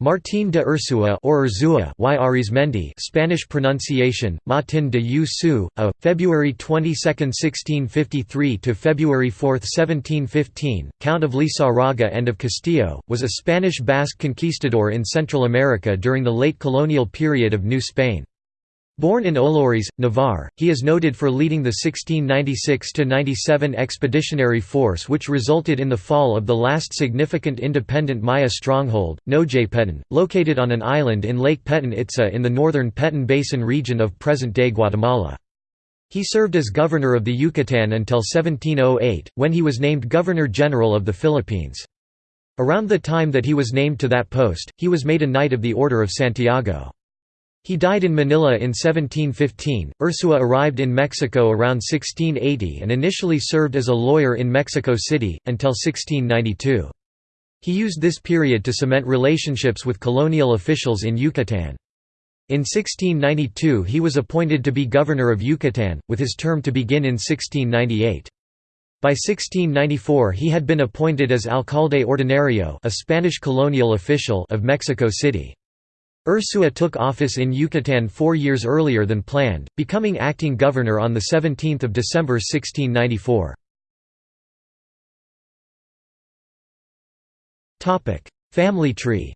Martín de Ursua or Urzua y Arizmendi Spanish pronunciation, Martín de Usu, a, February 22, 1653 to February 4, 1715, Count of Lizarraga and of Castillo, was a Spanish Basque conquistador in Central America during the late colonial period of New Spain. Born in Olóriz, Navarre, he is noted for leading the 1696–97 expeditionary force which resulted in the fall of the last significant independent Maya stronghold, Nojpetén, located on an island in Lake Petén Itzá in the northern Petén Basin region of present-day Guatemala. He served as governor of the Yucatán until 1708, when he was named Governor-General of the Philippines. Around the time that he was named to that post, he was made a Knight of the Order of Santiago. He died in Manila in 1715. Ursua arrived in Mexico around 1680 and initially served as a lawyer in Mexico City, until 1692. He used this period to cement relationships with colonial officials in Yucatán. In 1692 he was appointed to be governor of Yucatán, with his term to begin in 1698. By 1694 he had been appointed as alcalde ordinario a Spanish colonial official of Mexico City. Ursua took office in Yucatán four years earlier than planned, becoming acting governor on 17 December 1694. Family tree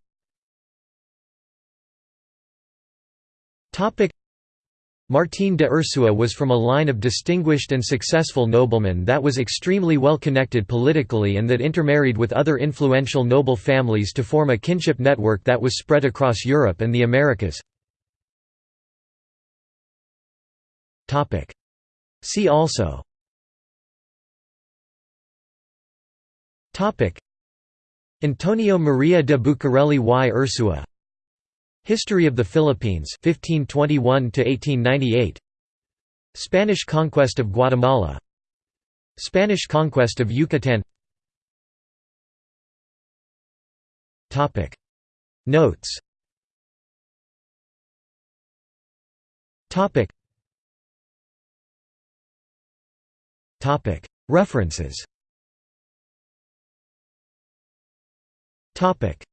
Martín de Ursua was from a line of distinguished and successful noblemen that was extremely well connected politically and that intermarried with other influential noble families to form a kinship network that was spread across Europe and the Americas. See also. Antonio Maria de Bucareli y Ursua History of the Philippines 1521 to 1898 Spanish conquest of Guatemala. Spanish conquest of Yucatan. Topic. Notes. Topic. Topic. References. Topic